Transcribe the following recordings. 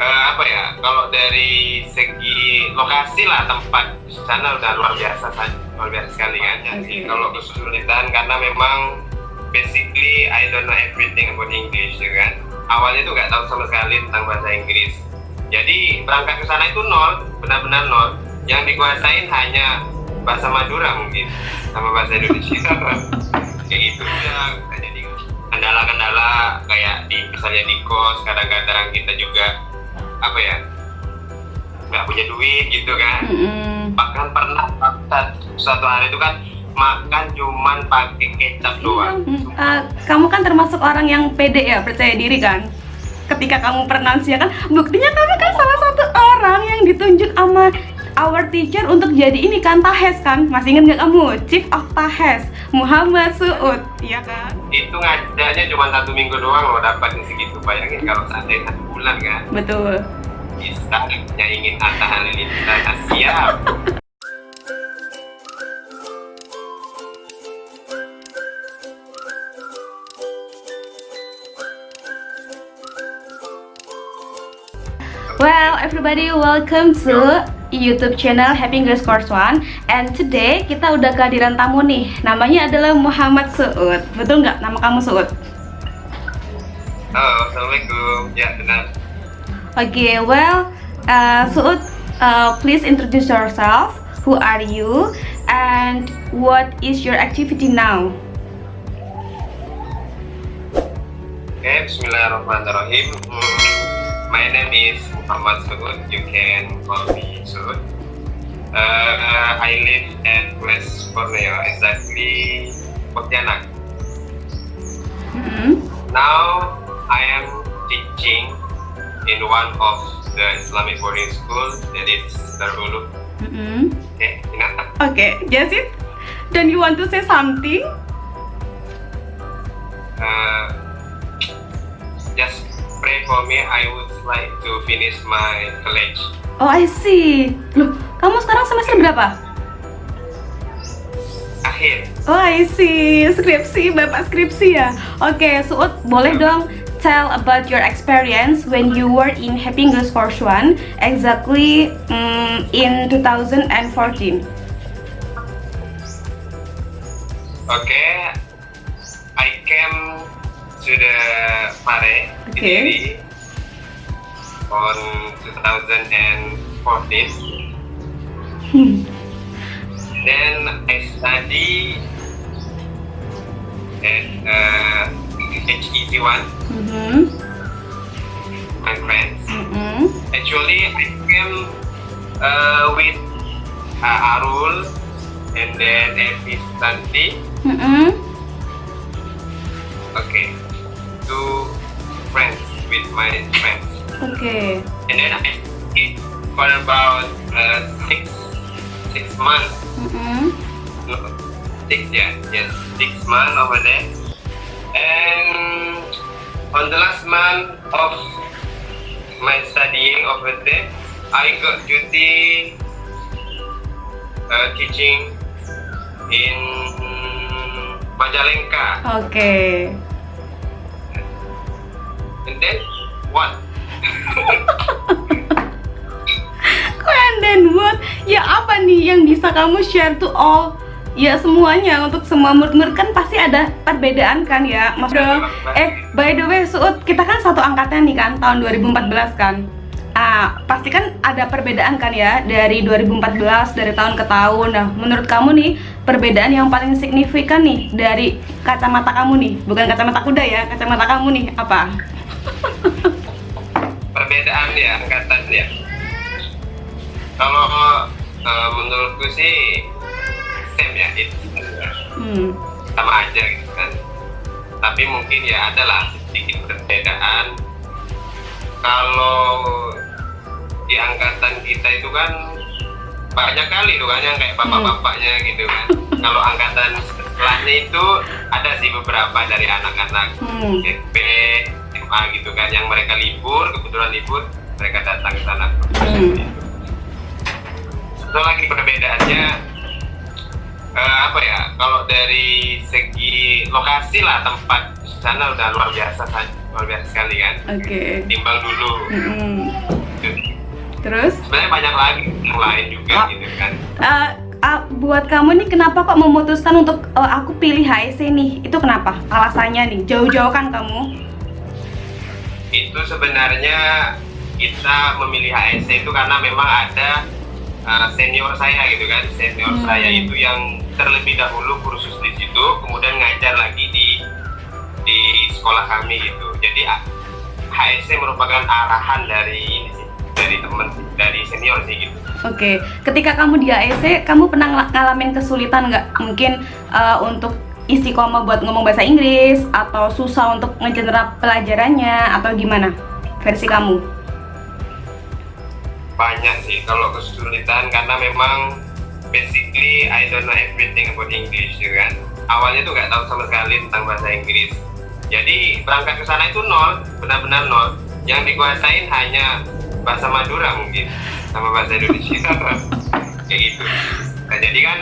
uh, apa ya kalau dari segi lokasi lah tempat sana udah luar biasa luar biasa sekali kan. Okay. jadi kalau kesulitan karena memang basically I don't know everything about English ya kan. Awalnya tuh nggak tahu sama sekali tentang bahasa Inggris. Jadi berangkat ke sana itu nol benar-benar nol. Yang dikuasain hanya bahasa Madura mungkin sama bahasa Indonesia. Kayak gitu ya jadi kendala-kendala kayak di misalnya di kos kadang-kadang kita juga apa ya nggak punya duit gitu kan mm-hmm. bahkan pernah satu hari itu kan makan cuman pakai kecap doang mm-hmm. uh, kamu kan termasuk orang yang pede ya percaya diri kan ketika kamu pronuncia kan buktinya kamu kan salah satu orang yang ditunjuk sama our teacher untuk jadi ini kan Tahes kan? Masih ingat nggak kamu? Chief of Tahes Muhammad Suud. Iya kan? Itu ngajarnya cuma satu minggu doang loh dapat segitu. Bayangin kalau seandainya satu bulan kan? Betul. Bisa ingin Atta Halilintar. Siap. Well, everybody, welcome to YouTube channel Happy English Course One. And today kita udah kehadiran tamu nih. Namanya adalah Muhammad Suud. Betul nggak nama kamu Suud? Halo, assalamualaikum. Ya benar. Okay, well, uh, Suud, uh, please introduce yourself. Who are you? And what is your activity now? Okay, Bismillahirrahmanirrahim. Hmm, my name is Muhammad Suud. You can call me Suud. Uh, I live at West Borneo, exactly Pontianak. Mm -hmm. Now I am teaching in one of the Islamic boarding school that is Darul mm -hmm. Okay, Hinata. Okay, Jasid, then you want to say something? Uh, just pray for me. I would like to finish my college. Oh, I see. Loh, kamu sekarang semester berapa? Akhir. Oh, I see. Skripsi, Bapak skripsi ya. Oke, okay, Suud, boleh dong tell about your experience when you were in Happy English Course 1 exactly um, in 2014. Okay, I came to the Pare okay. On 2014. then I study at uh, HEC1 mm -hmm. my friends mm -hmm. actually I came uh, with uh, Arul and then Evi Santi mm -hmm. okay two friends with my friends okay and then I did for about uh, six six months. Mm -hmm. no, six yeah yes six months over there. And on the last month of my studying over there I got duty uh, teaching in Majalengka. Okay and then what and then what ya apa nih yang bisa kamu share to all? Ya semuanya untuk semua murid-murid kan pasti ada perbedaan kan ya Mas Bro? Eh by the way Suud kita kan satu angkatan nih kan tahun 2014 kan? Ah, pasti kan ada perbedaan kan ya dari 2014 dari tahun ke tahun. Nah, menurut kamu nih perbedaan yang paling signifikan nih dari kacamata kamu nih, bukan kacamata kuda ya, kacamata kamu nih apa? perbedaan ya angkatan ya. Kalau uh, menurutku sih same ya itu hmm. sama aja gitu kan tapi mungkin ya adalah sedikit perbedaan kalau di angkatan kita itu kan banyak kali tuh kan yang kayak bapak-bapaknya gitu kan kalau angkatan setelahnya itu ada sih beberapa dari anak-anak hmm. SMP SMA gitu kan yang mereka libur kebetulan libur mereka datang ke sana hmm. itu lagi perbedaannya uh, apa ya kalau dari segi lokasi lah tempat sana udah luar biasa luar biasa sekali kan oke timbang dulu Mm-mm. Gitu. terus sebenarnya banyak lagi yang lain juga Ah. gitu kan uh, uh, buat kamu nih kenapa kok memutuskan untuk uh, aku pilih HSC nih itu kenapa alasannya nih jauh-jauh kan kamu itu sebenarnya kita memilih HSC itu karena memang ada uh, senior saya gitu kan senior Hmm. saya itu yang terlebih dahulu kursus di situ kemudian ngajar lagi di di sekolah kami gitu jadi ah, HSC merupakan arahan dari ini sih dari teman dari senior sih gitu Oke, ketika kamu di AEC, kamu pernah ngala- ngalamin kesulitan nggak? Mungkin uh, untuk istiqomah buat ngomong bahasa Inggris atau susah untuk ngejenerap pelajarannya atau gimana? Versi kamu? banyak sih kalau kesulitan karena memang basically I don't know everything about English gitu kan? Awalnya tuh nggak tahu sama sekali tentang bahasa Inggris. Jadi berangkat ke sana itu nol benar-benar nol. Yang dikuasain hanya bahasa Madura mungkin sama bahasa Indonesia. Kayak gitu. Nah jadi kan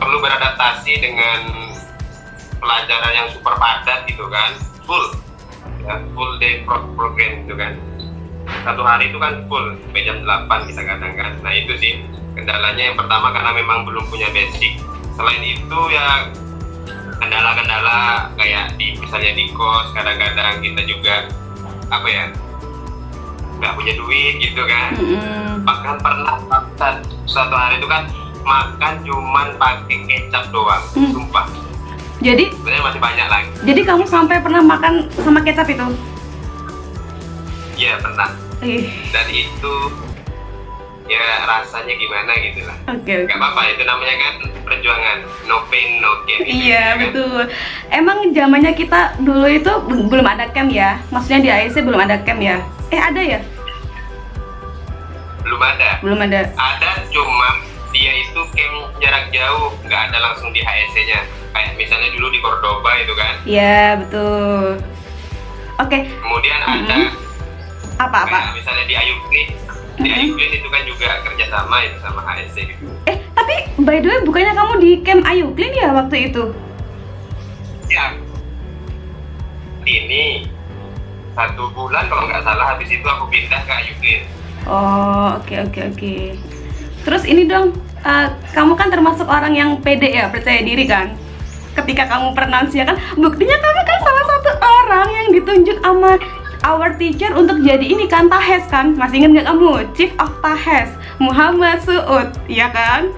perlu beradaptasi dengan pelajaran yang super padat gitu kan full. Ya, full day pro- program gitu kan. Satu hari itu kan full sampai jam 8 bisa kadang kan. Nah itu sih kendalanya yang pertama karena memang belum punya basic. Selain itu ya kendala-kendala kayak di misalnya di kos kadang-kadang kita juga apa ya nggak punya duit gitu kan. Mm-mm. bahkan pernah satu, satu hari itu kan makan cuman pakai kecap doang Hmm. sumpah Jadi, sebenarnya masih banyak lagi jadi kamu sampai pernah makan sama kecap itu? ya pernah Ih, dan itu ya rasanya gimana gitu lah Oke, oke. Gak apa-apa, itu namanya kan perjuangan No pain, no gain gitu, Iya kan? betul. Emang zamannya kita dulu itu be- belum ada camp ya? Maksudnya di AEC belum ada camp ya? Eh ada ya? Belum ada Belum ada. Ada cuma dia itu camp jarak jauh Gak ada langsung di HSC nya Kayak misalnya dulu di Cordoba itu kan Iya betul. Oke, Kemudian ada Mm-hmm. apa-apa? kayak misalnya di Ayukli Di Mhm. Ayukli itu kan juga kerjasama itu sama HSC gitu Eh tapi by the way bukannya kamu di camp Ayu Clean ya waktu itu? Ya Ini Satu bulan kalau nggak salah Habis itu aku pindah ke Ayukli Oh oke oke oke. Terus ini dong, eh, kamu kan termasuk orang yang pede ya percaya diri kan? Ketika kamu pernansia kan, buktinya kamu kan salah satu orang yang ditunjuk sama our teacher untuk jadi ini kan Tahes kan? Masih ingat nggak kamu? Chief of Tahes, Muhammad Suud, ya kan?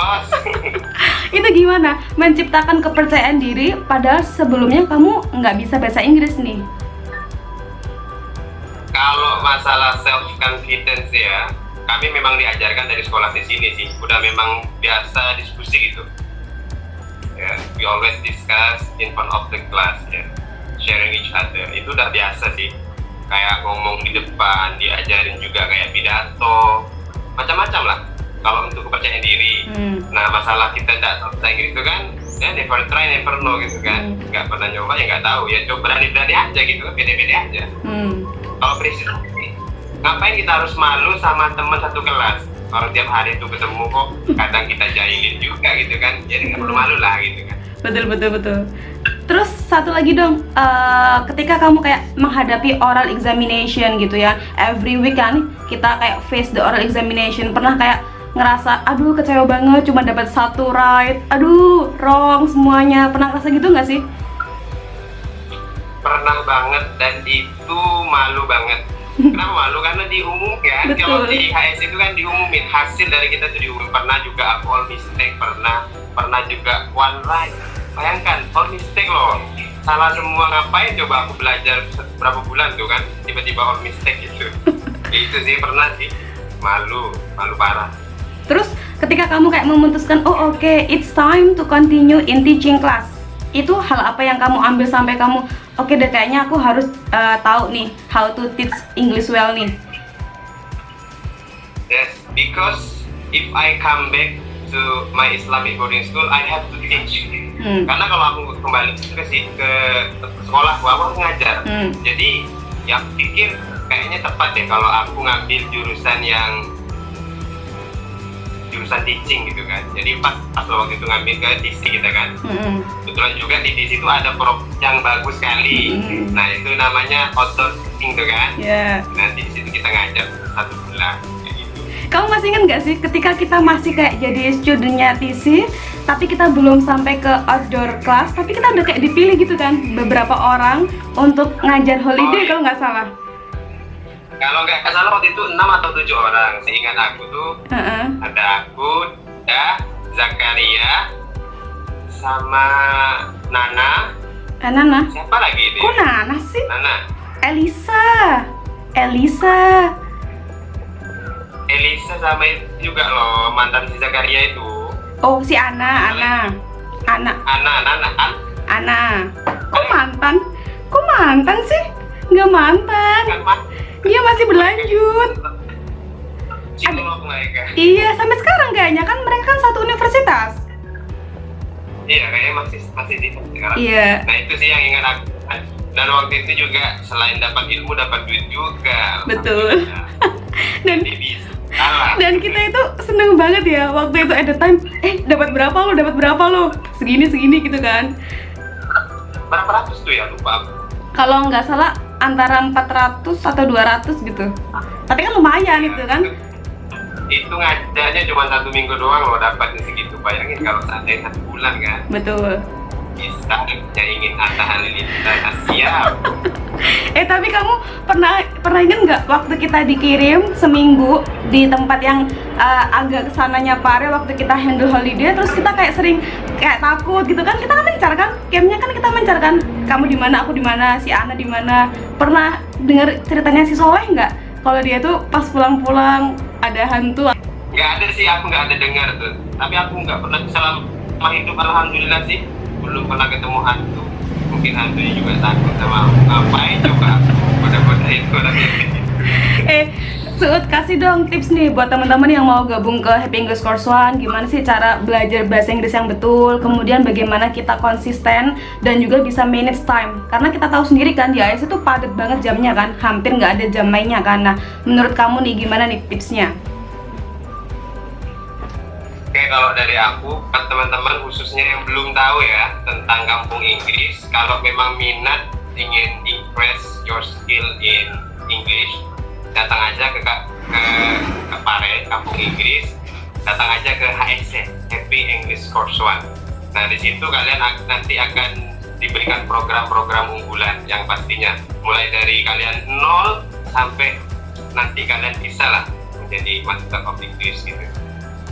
Itu gimana? Menciptakan kepercayaan diri padahal sebelumnya kamu nggak bisa bahasa Inggris nih. Kalau masalah self confidence ya, kami memang diajarkan dari sekolah di sini sih. Udah memang biasa diskusi gitu. Ya, we always discuss in front of the class ya, sharing each other. Itu udah biasa sih. Kayak ngomong di depan, diajarin juga kayak pidato, macam-macam lah. Kalau untuk kepercayaan diri. Hmm. Nah masalah kita tidak tahu bahasa Inggris itu kan, ya never try never know gitu kan. Hmm. Nggak pernah nyoba ya nggak tahu ya. Coba berani-berani aja gitu, pede-pede aja Hmm. kalau prinsip ngapain kita harus malu sama teman satu kelas orang tiap hari itu ketemu kok kadang kita jahilin juga gitu kan. Jadi nggak perlu malu lah gitu kan. Betul betul betul. Terus satu lagi dong eh, ketika kamu kayak menghadapi oral examination gitu ya every week kan kita kayak face the oral examination. Pernah kayak ngerasa aduh kecewa banget cuma dapat satu right. Aduh wrong semuanya. Pernah ngerasa gitu nggak sih? Pernah banget dan itu malu banget kenapa? Malu karena diumumkan Betul. kalau di HS itu kan diumumin. Hasil dari kita itu diumumin pernah juga aku all mistake pernah pernah juga one right. Bayangkan all mistake loh. Salah semua ngapain? Coba aku belajar berapa bulan tuh kan? Tiba-tiba all mistake gitu. Itu sih pernah sih. Malu malu parah. Terus ketika kamu kayak memutuskan oh oke it's time to continue in teaching class. Itu hal apa yang kamu ambil sampai kamu oke deh kayaknya aku harus eh, tahu nih how to teach English well nih Yes, because if I come back to my Islamic boarding school, I have to teach. Hmm. Karena kalau aku kembali ke ke sekolah, aku harus ngajar. Hmm. Jadi, yang pikir kayaknya tepat deh kalau aku ngambil jurusan yang jurusan teaching gitu kan jadi pas pas waktu itu ngambil ke TC kita kan Mm-mm. kebetulan juga di TC itu ada prop yang bagus sekali Mm-mm. nah itu namanya outdoor teaching tuh kan Ya. nanti di situ kita ngajar satu bulan gitu Kamu masih ingat gak sih ketika kita masih kayak jadi studentnya TC tapi kita belum sampai ke outdoor class tapi kita udah kayak dipilih gitu kan beberapa orang untuk ngajar holiday Oh, iya. kalau nggak salah kalau nggak salah waktu itu enam atau tujuh orang. Seingat aku tuh Heeh. ada aku ya Zakaria sama Nana. Eh, Nana? Siapa lagi ini? Kok Nana sih? Nana. Elisa. Elisa. Elisa sama itu juga loh mantan si Zakaria itu. Oh si Ana Ana. Ana. Ana Nana. An Ana. Kok mantan? Kok mantan sih? Nggak mantan. Mas dia masih berlanjut. Mereka iya sampai sekarang kayaknya. Kan mereka kan satu universitas. Iya kayaknya masih masih di sekarang. Iya. Nah itu sih yang ingat aku. Dan waktu itu juga selain dapat ilmu dapat duit juga. Betul. Dan bisa dan kita itu seneng banget ya. Waktu itu at the time eh dapat berapa lo dapat berapa lo segini segini gitu kan. Berapa ratus tuh ya? Lupa kalau nggak salah antara 400 atau 200 gitu. Tapi kan lumayan itu kan? Itu ngajarnya cuma satu minggu doang loh dapatnya segitu. Bayangin kalau seandainya satu bulan kan. Betul yang ingin Atta Halilintar siap eh tapi kamu pernah pernah ingat nggak waktu kita dikirim seminggu di tempat yang uh, agak ke sananya pare waktu kita handle holiday terus kita kayak sering kayak takut gitu kan? Kita kan mencar kan? Campnya kan kita mencar kan? Kamu di mana aku di mana si Ana di mana? Pernah dengar ceritanya si Soleh nggak? Kalau dia tuh pas pulang-pulang ada hantu. Nggak ada sih aku nggak ada dengar tuh. Tapi aku nggak pernah selama hidup alhamdulillah sih belum pernah ketemu hantu. Mungkin hantunya juga takut sama aku ngapain coba bodoh-bodoh itu tapi eh Suud kasih dong tips nih buat teman-teman yang mau gabung ke Happy English Course One. Gimana sih cara belajar bahasa Inggris yang betul? Kemudian bagaimana kita konsisten dan juga bisa manage time? Karena kita tahu sendiri kan di AS itu padat banget jamnya kan. Hampir nggak ada jam mainnya kan. Nah menurut kamu nih gimana nih tipsnya kalau dari aku buat teman-teman khususnya yang belum tahu ya tentang kampung Inggris kalau memang minat ingin impress your skill in English datang aja ke ke, ke Pare kampung Inggris datang aja ke HSC Happy English Course One. Nah di situ kalian nanti akan diberikan program-program unggulan yang pastinya mulai dari kalian nol sampai nanti kalian bisa lah menjadi master of English gitu.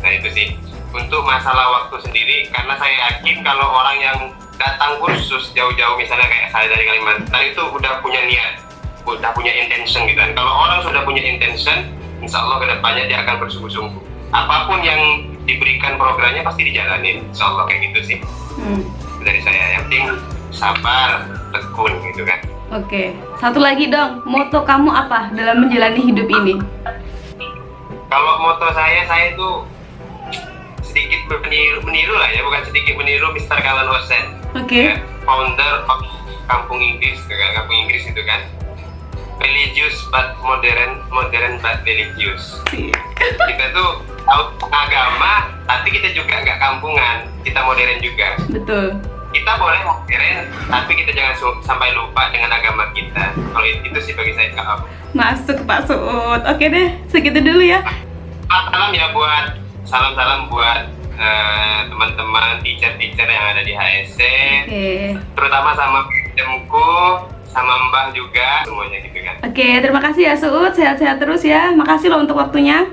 Nah itu sih untuk masalah waktu sendiri karena saya yakin kalau orang yang datang kursus jauh-jauh misalnya kayak saya dari Kalimantan itu udah punya niat, udah punya intention gitu kan. Kalau orang sudah punya intention, insya Allah ke depannya dia akan bersungguh-sungguh. Apa pun yang diberikan programnya pasti dijalanin, insya Allah kayak gitu sih Hmm, dari saya. Yang penting sabar, tekun gitu kan. Oke, satu lagi dong, moto kamu apa dalam menjalani hidup ini? Kalau moto saya, saya itu sedikit meniru, meniru lah ya, bukan sedikit meniru Mr. Kalan Hosen. Oke, ya, founder of Kampung Inggris itu kan Kampung Inggris itu kan religious but modern modern but religious kita tuh tahu agama tapi kita juga nggak kampungan kita modern juga betul. kita boleh modern tapi kita jangan sampai lupa dengan agama kita kalau itu, sih bagi saya Kak Abu. Masuk Pak Suud. Oke deh, segitu dulu ya. salam ya buat salam-salam buat eh, teman-teman teacher-teacher yang ada di HSC Oke. terutama sama Demku sama Mbah juga semuanya gitu kan Oke, terima kasih ya Suud. Sehat-sehat terus ya. Makasih loh untuk waktunya.